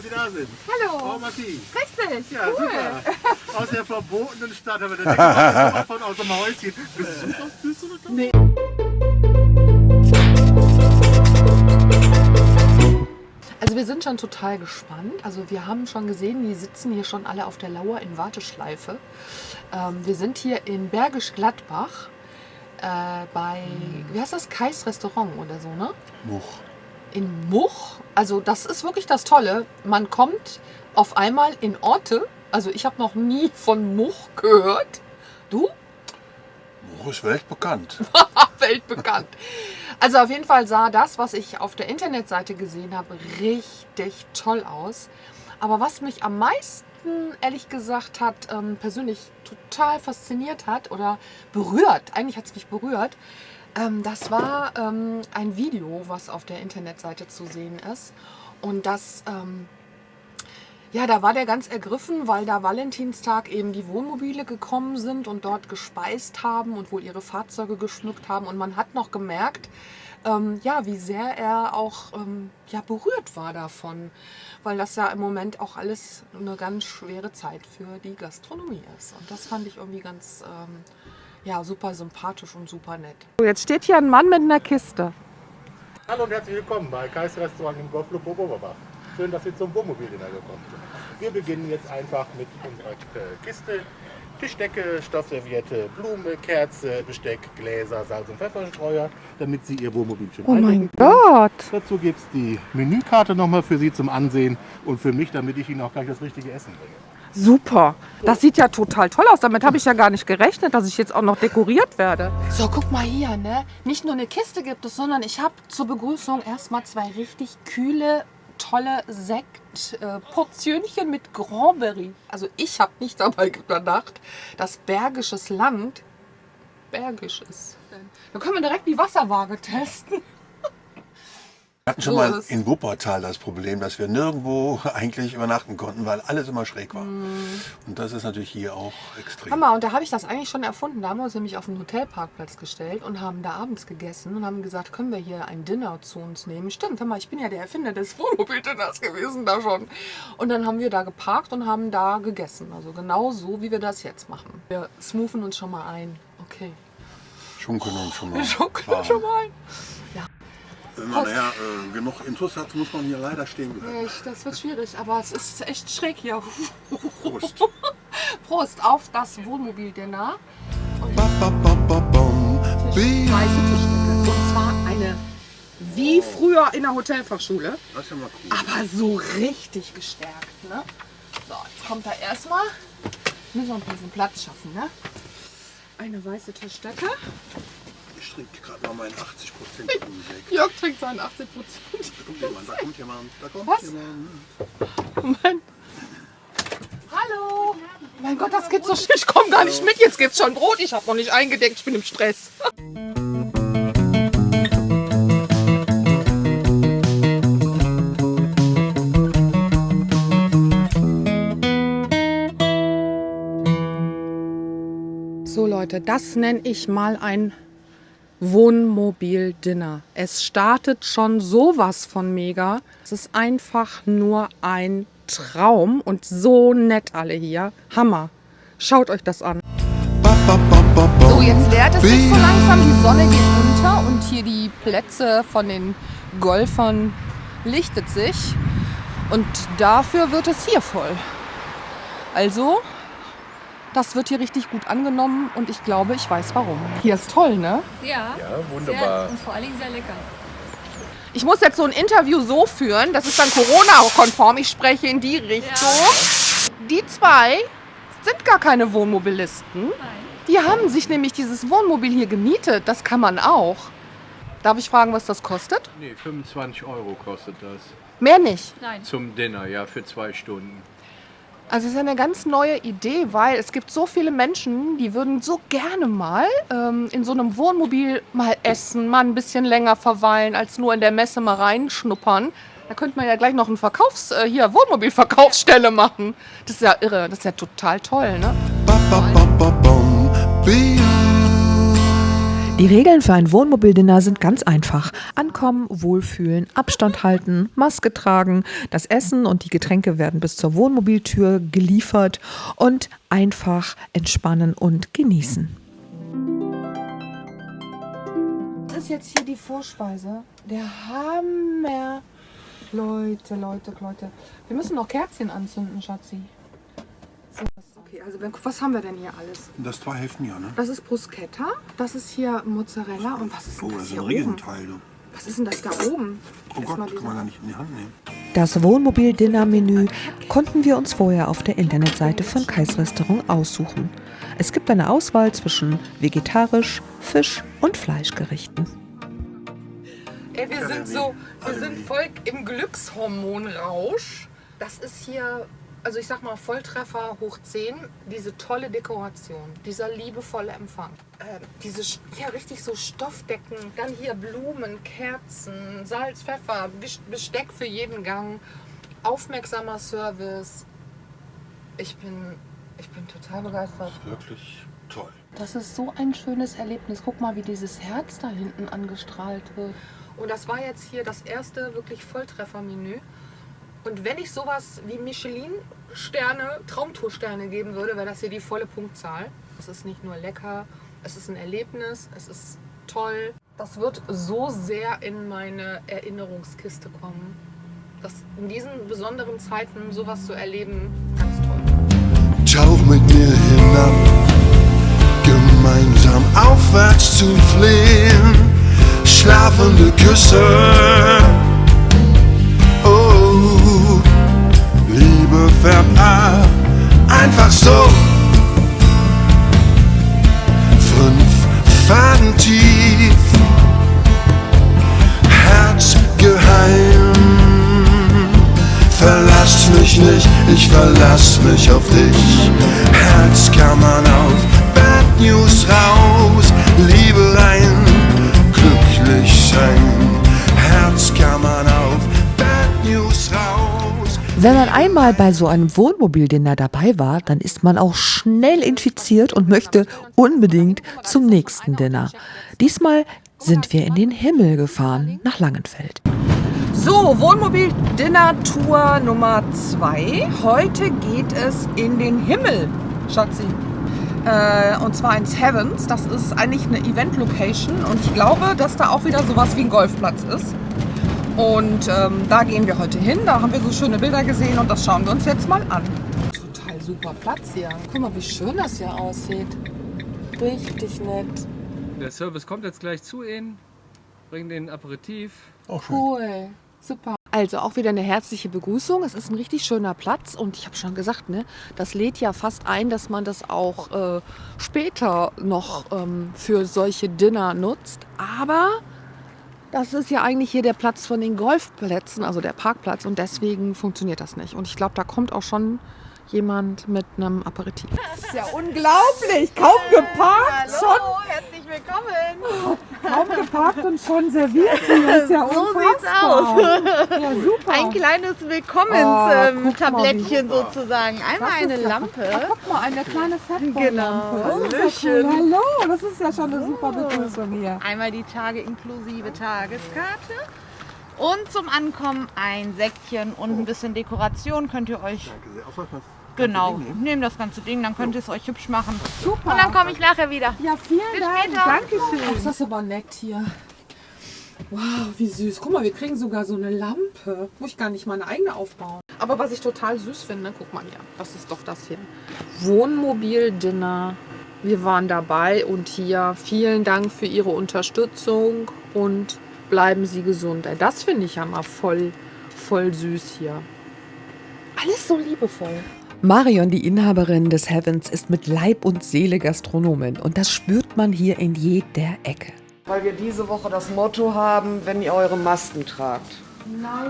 Dass Sie da sind. Hallo. Frau Marti. Richtig, Ja, cool. super. Aus der verbotenen Stadt haben wir den Deckel von aus dem Häuschen. Bist du noch? Bist du noch da? Nee. Also wir sind schon total gespannt. Also wir haben schon gesehen, die sitzen hier schon alle auf der Lauer in Warteschleife. Ähm, wir sind hier in Bergisch Gladbach äh, bei, wie heißt das, Kais Restaurant oder so, ne? Much. In Much. Also das ist wirklich das Tolle. Man kommt auf einmal in Orte. Also ich habe noch nie von Much gehört. Du? Much ist weltbekannt. Weltbekannt. Also auf jeden Fall sah das, was ich auf der Internetseite gesehen habe, richtig toll aus. Aber was mich am meisten, ehrlich gesagt, hat ähm, persönlich total fasziniert hat oder berührt, eigentlich hat es mich berührt, ähm, das war ähm, ein Video, was auf der Internetseite zu sehen ist. Und das, ähm, ja, da war der ganz ergriffen, weil da Valentinstag eben die Wohnmobile gekommen sind und dort gespeist haben und wohl ihre Fahrzeuge geschmückt haben. Und man hat noch gemerkt, ähm, ja, wie sehr er auch ähm, ja, berührt war davon, weil das ja im Moment auch alles eine ganz schwere Zeit für die Gastronomie ist. Und das fand ich irgendwie ganz ähm, ja, super sympathisch und super nett. Jetzt steht hier ein Mann mit einer Kiste. Hallo und herzlich willkommen bei Kais Restaurant im Golfclub Oberbach. Schön, dass Sie zum Wohnmobildinner gekommen sind. Wir beginnen jetzt einfach mit unserer äh, Kiste. Tischdecke, Stoffserviette, Blume, Kerze, Besteck, Gläser, Salz und Pfefferstreuer, damit Sie Ihr Wohnmobil schön Oh mein. Gott. Dazu gibt es die Menükarte nochmal für Sie zum Ansehen und für mich, damit ich Ihnen auch gleich das richtige Essen bringe. Super. Das sieht ja total toll aus. Damit habe ich ja gar nicht gerechnet, dass ich jetzt auch noch dekoriert werde. So, guck mal hier, ne? Nicht nur eine Kiste gibt es, sondern ich habe zur Begrüßung erstmal zwei richtig kühle, tolle Sektportionchen mit Granberry. Also ich habe nicht dabei gedacht, dass Bergisches Land bergisch ist. Da können wir direkt die Wasserwaage testen. Wir hatten schon So mal ist- in Wuppertal das Problem, dass wir nirgendwo eigentlich übernachten konnten, weil alles immer schräg war. Mhm. Und das ist natürlich hier auch extrem. Hammer, und da habe ich das eigentlich schon erfunden. Da haben wir uns nämlich auf den Hotelparkplatz gestellt und haben da abends gegessen und haben gesagt, können wir hier ein Dinner zu uns nehmen? Stimmt, Hammer, ich bin ja der Erfinder des Wohnmobildinners gewesen da schon. Und dann haben wir da geparkt und haben da gegessen. Also genau so, wie wir das jetzt machen. Wir smoothen uns schon mal ein. Okay. Schunkeln und schon mal. Wir schunkeln fahren. schon mal ein. Wenn man nachher äh, genug Intus hat, muss man hier leider stehen bleiben. Echt, das wird schwierig, aber es ist echt schräg hier. Prost. Prost auf das Wohnmobildinner. Weiße Tischdecke. Und zwar eine wie früher in der Hotelfachschule. Das ist ja mal cool. aber so richtig gestärkt. Ne? So, jetzt kommt da erstmal, müssen wir ein bisschen Platz schaffen. Ne? Eine weiße Tischdecke. Ich trinke gerade mal meinen 80 Prozent weg. Jörg trinkt seinen 80 Da kommt jemand, da kommt jemand, da kommt Was? jemand. Moment. Hallo. Mein Gott, das geht so schnell. Ich komme gar nicht mit. Jetzt gibt's schon Brot. Ich habe noch nicht eingedeckt. Ich bin im Stress. So Leute, das nenne ich mal ein Wohnmobil-Dinner. Es startet schon sowas von mega. Es ist einfach nur ein Traum und so nett alle hier. Hammer. Schaut euch das an. So, jetzt leert es sich so langsam. Die Sonne geht unter und hier die Plätze von den Golfern lichtet sich. Und dafür wird es hier voll. Also, das wird hier richtig gut angenommen und ich glaube, ich weiß warum. Hier ist toll, ne? Ja, Ja, Sehr, und vor allen Dingen sehr lecker. Ich muss jetzt so ein Interview so führen, das ist dann Corona-konform. Ich spreche in die Richtung. Die zwei sind gar keine Wohnmobilisten. Nein. Die haben sich nämlich dieses Wohnmobil hier gemietet. Das kann man auch. Darf ich fragen, was das kostet? Nee, 25 Euro kostet das. Mehr nicht. Nein. Zum Dinner, ja, für zwei Stunden. Also es ist eine ganz neue Idee, weil es gibt so viele Menschen, die würden so gerne mal ähm, in so einem Wohnmobil mal essen, mal ein bisschen länger verweilen, als nur in der Messe mal reinschnuppern. Da könnte man ja gleich noch ein Verkaufs-, äh, hier, Wohnmobilverkaufsstelle machen. Das ist ja irre, das ist ja total toll, ne? Die Regeln für ein Wohnmobildinner sind ganz einfach. Ankommen, wohlfühlen, Abstand halten, Maske tragen, das Essen und die Getränke werden bis zur Wohnmobiltür geliefert und einfach entspannen und genießen. Das ist jetzt hier die Vorspeise. Der Hammer. Leute, Leute, Leute. Wir müssen noch Kerzchen anzünden, Schatzi. So, okay, also wenn- was haben wir denn hier alles? Das zwei Hälften ja, ne? Das ist Bruschetta, das ist hier Mozzarella und was ist Oh, denn das das ist hier ein oben? Riesenteil. Du. Was ist denn das da oben? Oh Erstmal Gott, kann man gar nicht in die Hand nehmen. Das Wohnmobil-Dinner-Menü konnten wir uns vorher auf der Internetseite von Kais Restaurant aussuchen. Es gibt eine Auswahl zwischen vegetarisch, Fisch und Fleischgerichten. Ey, wir sind so, wir sind voll im Glückshormonrausch. Das ist hier, also ich sag mal Volltreffer hoch 10, diese tolle Dekoration, dieser liebevolle Empfang. Ähm, diese, ja richtig so Stoffdecken, dann hier Blumen, Kerzen, Salz, Pfeffer, Bes- Besteck für jeden Gang, aufmerksamer Service. Ich bin, ich bin total begeistert. Wirklich toll. Das ist so ein schönes Erlebnis. Guck mal, wie dieses Herz da hinten angestrahlt wird. Und das war jetzt hier das erste wirklich Volltreffermenü. Und wenn ich sowas wie Michelin-Sterne, Traumtoursterne geben würde, wäre das hier die volle Punktzahl. Es ist nicht nur lecker, es ist ein Erlebnis, es ist toll. Das wird so sehr in meine Erinnerungskiste kommen. Das in diesen besonderen Zeiten sowas zu erleben, ganz toll. Tauch mit mir hinab, gemeinsam aufwärts zu fliehen. Schlafende Küsse, einfach so. Fünf Faden tief, Herz geheim. Verlass mich nicht, ich verlass mich auf dich. Herzkammern auf, Wenn man einmal bei so einem Wohnmobildinner dabei war, dann ist man auch schnell infiziert und möchte unbedingt zum nächsten Dinner. Diesmal sind wir in den Himmel gefahren, nach Langenfeld. So, Wohnmobil-Dinner-Tour Nummer 2. Heute geht es in den Himmel, Schatzi. Äh, und zwar ins Heavens. Das ist eigentlich eine Event-Location und ich glaube, dass da auch wieder sowas wie ein Golfplatz ist. Und ähm, da gehen wir heute hin. Da haben wir so schöne Bilder gesehen und das schauen wir uns jetzt mal an. Total super Platz hier. Guck mal, wie schön das hier aussieht. Richtig nett. Der Service kommt jetzt gleich zu Ihnen, bringt den Aperitif. Auch schön. Cool. Super. Also auch wieder eine herzliche Begrüßung. Es ist ein richtig schöner Platz und ich habe schon gesagt, ne, das lädt ja fast ein, dass man das auch äh, später noch ähm, für solche Dinner nutzt. Aber das ist ja eigentlich hier der Platz von den Golfplätzen, also der Parkplatz und deswegen funktioniert das nicht. Und ich glaube, da kommt auch schon jemand mit einem Aperitif. Das ist ja unglaublich. Kaum geparkt, Hallo, herzlich willkommen. kaum geparkt und schon serviert. Das ist ja So unfassbar. sieht's aus. Ja, super. Ein kleines Oh, Willkommens-Tablettchen mal, wie sozusagen. Einmal eine ja- Lampe. Ah, guck mal, eine kleine Fettballlampe. Genau. Das cool. Hallo, das ist ja schon eine super Begrüßung hier. Einmal die Tage inklusive Tageskarte. Und zum Ankommen ein Säckchen und ein bisschen Dekoration könnt ihr euch Danke sehr. Genau Ding nehmen? nehmt das ganze Ding, dann könnt ihr es euch hübsch machen. Super. Und dann komme ich nachher wieder. ja, vielen Bis Dank. später. Dankeschön. Das ist aber nett hier. Wow, wie süß. Guck mal, wir kriegen sogar so eine Lampe. Muss ich gar nicht meine eigene aufbauen. Aber was ich total süß finde, guck mal hier. Was ist doch das hier? Wohnmobil-Dinner. Wir waren dabei und hier vielen Dank für Ihre Unterstützung und bleiben Sie gesund. Das finde ich ja mal voll, voll süß hier. Alles so liebevoll. Marion, die Inhaberin des Heavens, ist mit Leib und Seele Gastronomin und das spürt man hier in jeder Ecke. Weil wir diese Woche das Motto haben, wenn ihr eure Masken tragt.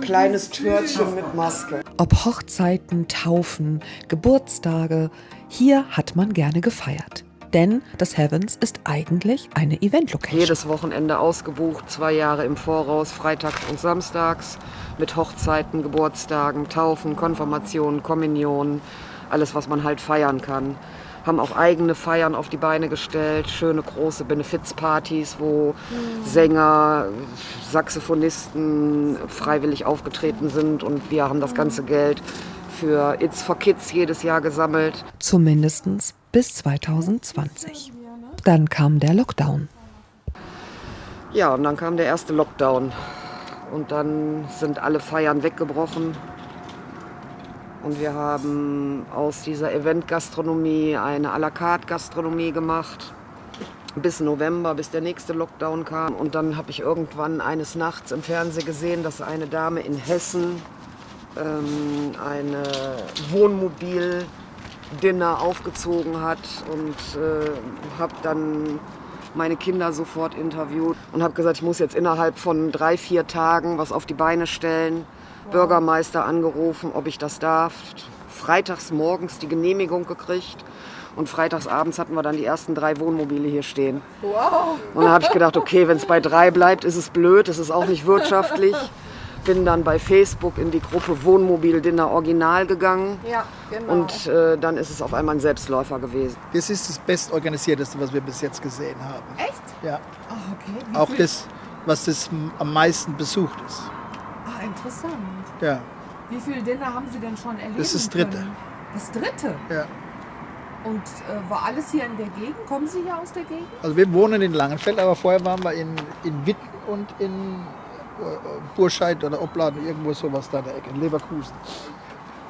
Kleines Törtchen mit Maske. Ob Hochzeiten, Taufen, Geburtstage, hier hat man gerne gefeiert. Denn das Heavens ist eigentlich eine Event-Location. Jedes Wochenende ausgebucht, zwei Jahre im Voraus, freitags und samstags, mit Hochzeiten, Geburtstagen, Taufen, Konfirmationen, Kommunionen, alles, was man halt feiern kann. haben auch eigene Feiern auf die Beine gestellt, schöne große Benefizpartys, wo Sänger, Saxophonisten freiwillig aufgetreten sind und wir haben das ganze Geld für It's for Kids jedes Jahr gesammelt. Zumindest bis 2020. Dann kam der Lockdown. Ja, und dann kam der erste Lockdown. Und dann sind alle Feiern weggebrochen. Und wir haben aus dieser Event-Gastronomie eine à la carte Gastronomie gemacht. Bis November, bis der nächste Lockdown kam. Und dann habe ich irgendwann eines Nachts im Fernsehen gesehen, dass eine Dame in Hessen ähm, eine Wohnmobil-Dinner aufgezogen hat. Und äh, habe dann meine Kinder sofort interviewt und habe gesagt, ich muss jetzt innerhalb von drei, vier Tagen was auf die Beine stellen. Bürgermeister angerufen, ob ich das darf. Freitags morgens die Genehmigung gekriegt. Und freitagsabends hatten wir dann die ersten drei Wohnmobile hier stehen. Wow. Und dann habe ich gedacht, okay, wenn es bei drei bleibt, ist es blöd, es ist auch nicht wirtschaftlich. Bin dann bei Facebook in die Gruppe Wohnmobil Dinner Original gegangen. Ja, genau. Und äh, dann ist es auf einmal ein Selbstläufer gewesen. Das ist das bestorganisierteste, was wir bis jetzt gesehen haben. Echt? Ja. Ah, okay. Wie Auch viel- das, was das am meisten besucht ist. Ah, interessant. Ja. Wie viele Dinner haben Sie denn schon erlebt? Das ist das dritte. Das dritte? Ja. Und äh, war alles hier in der Gegend? Kommen Sie hier aus der Gegend? Also wir wohnen in Langenfeld, aber vorher waren wir in, in Witten und in Burscheid oder Opladen, irgendwo sowas da in der Ecke, in Leverkusen.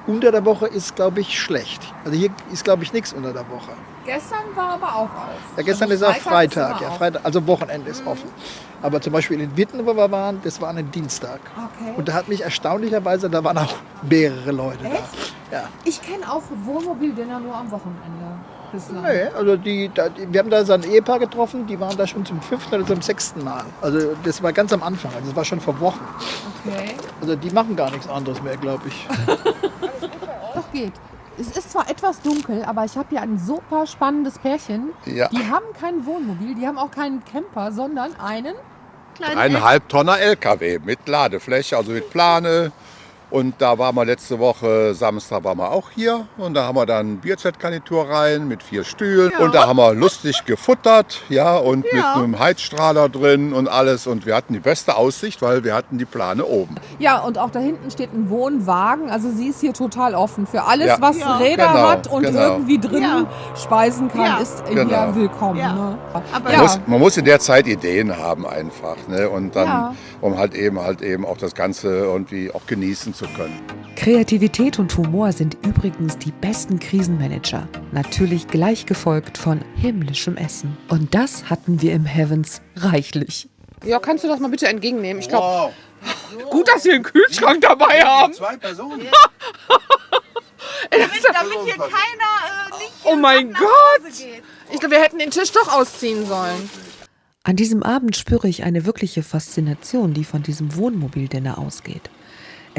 Unter der Woche ist, glaube ich, schlecht. Also hier ist, glaube ich, nichts unter der Woche. Gestern war aber auch auf. Ja, gestern Also ist auch Freitag ja. Freitag, also Wochenende ist offen. Aber zum Beispiel in Witten, wo wir waren, das war ein Dienstag. Okay. Und da hat mich erstaunlicherweise, da waren auch mehrere Leute Echt? da. Ja. Ich kenne auch Wohnmobildinner nur am Wochenende bislang. Nee, also die, da, die, wir haben da so ein Ehepaar getroffen, die waren da schon zum fünften oder zum sechsten Mal. Also das war ganz am Anfang, also das war schon vor Wochen. Okay. Also die machen gar nichts anderes mehr, glaube ich. Doch geht. Es ist zwar etwas dunkel, aber ich habe hier ein super spannendes Pärchen. Ja. Die haben kein Wohnmobil, die haben auch keinen Camper, sondern einen kleinen Ein Halbtonner LKW mit Ladefläche, also mit Plane. Und da waren wir letzte Woche, Samstag waren wir auch hier. Und da haben wir dann Bierzeitgarnitur rein mit vier Stühlen. Und da haben wir lustig gefuttert, ja, und mit einem Heizstrahler drin und alles. Und wir hatten die beste Aussicht, weil wir hatten die Plane oben. Ja, und auch da hinten steht ein Wohnwagen. Also sie ist hier total offen für alles, Ja. was Ja. Räder Genau, hat und genau. irgendwie drinnen speisen kann, Ja. ist Genau. hier willkommen. Ne? Aber Man, muss, man muss in der Zeit Ideen haben einfach. Ne? Und dann, Ja. um halt eben halt eben auch das Ganze irgendwie auch genießen zu können. Kreativität und Humor sind übrigens die besten Krisenmanager. Natürlich gleich gefolgt von himmlischem Essen. Und das hatten wir im Heavens reichlich. Ja, kannst du das mal bitte entgegennehmen? Ich glaube, gut, dass wir einen Kühlschrank dabei haben. Zwei Personen. damit, damit hier keiner äh, nicht Oh mein Gott! Ich glaube, wir hätten den Tisch doch ausziehen sollen. An diesem Abend spüre ich eine wirkliche Faszination, die von diesem Wohnmobildinner ausgeht.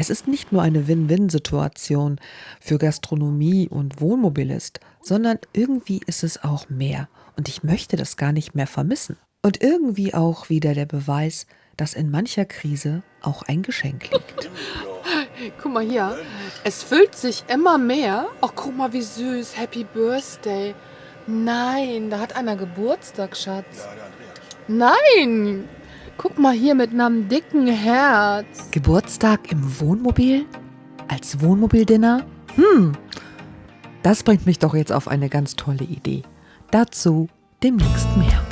Es ist nicht nur eine Win-Win-Situation für Gastronomie und Wohnmobilist, sondern irgendwie ist es auch mehr. Und ich möchte das gar nicht mehr vermissen. Und irgendwie auch wieder der Beweis, dass in mancher Krise auch ein Geschenk liegt. Guck mal hier. Es füllt sich immer mehr. Ach, guck mal, wie süß. Happy Birthday. Nein, da hat einer Geburtstag, Schatz. Nein. Guck mal hier mit einem dicken Herz. Geburtstag im Wohnmobil? Als Wohnmobildinner? Hm, das bringt mich doch jetzt auf eine ganz tolle Idee. Dazu demnächst mehr.